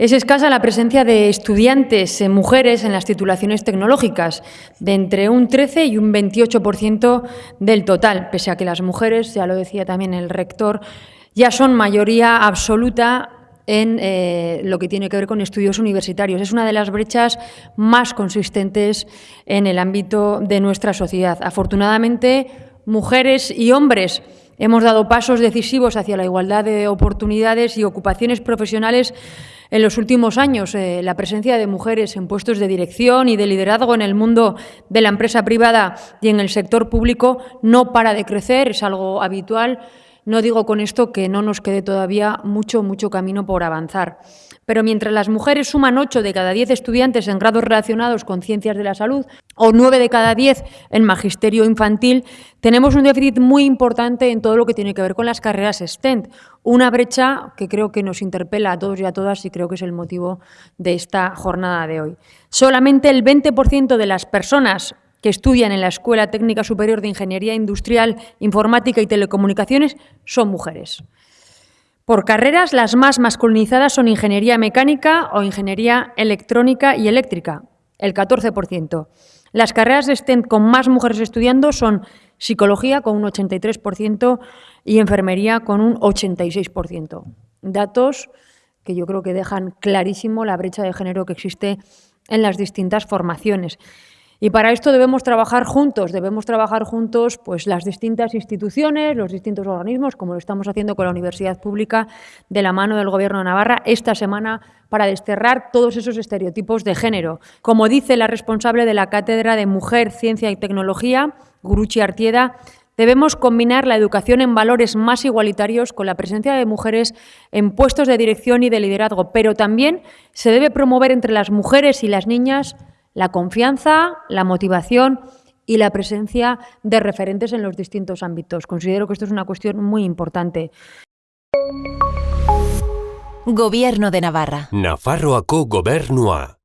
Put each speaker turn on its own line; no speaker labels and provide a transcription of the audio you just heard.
Es escasa la presencia de estudiantes mujeres en las titulaciones tecnológicas, de entre un 13 y un 28% del total, pese a que las mujeres, ya lo decía también el rector, ya son mayoría absoluta en eh, lo que tiene que ver con estudios universitarios. Es una de las brechas más consistentes en el ámbito de nuestra sociedad. Afortunadamente, mujeres y hombres hemos dado pasos decisivos hacia la igualdad de oportunidades y ocupaciones profesionales en los últimos años. Eh, la presencia de mujeres en puestos de dirección y de liderazgo en el mundo de la empresa privada y en el sector público no para de crecer, es algo habitual no digo con esto que no nos quede todavía mucho, mucho camino por avanzar. Pero mientras las mujeres suman 8 de cada 10 estudiantes en grados relacionados con ciencias de la salud o 9 de cada 10 en magisterio infantil, tenemos un déficit muy importante en todo lo que tiene que ver con las carreras STEM. Una brecha que creo que nos interpela a todos y a todas y creo que es el motivo de esta jornada de hoy. Solamente el 20% de las personas que estudian en la Escuela Técnica Superior de Ingeniería Industrial, Informática y Telecomunicaciones son mujeres. Por carreras, las más masculinizadas son Ingeniería Mecánica o Ingeniería Electrónica y Eléctrica, el 14%. Las carreras STEM con más mujeres estudiando son Psicología con un 83% y Enfermería con un 86%. Datos que yo creo que dejan clarísimo la brecha de género que existe en las distintas formaciones. Y para esto debemos trabajar juntos, debemos trabajar juntos pues, las distintas instituciones, los distintos organismos, como lo estamos haciendo con la Universidad Pública, de la mano del Gobierno de Navarra, esta semana para desterrar todos esos estereotipos de género. Como dice la responsable de la Cátedra de Mujer, Ciencia y Tecnología, Guruchi Artieda, Debemos combinar la educación en valores más igualitarios con la presencia de mujeres en puestos de dirección y de liderazgo, pero también se debe promover entre las mujeres y las niñas la confianza, la motivación y la presencia de referentes en los distintos ámbitos. Considero que esto es una cuestión muy importante.
Gobierno de Navarra.
Nafarroako gobernua.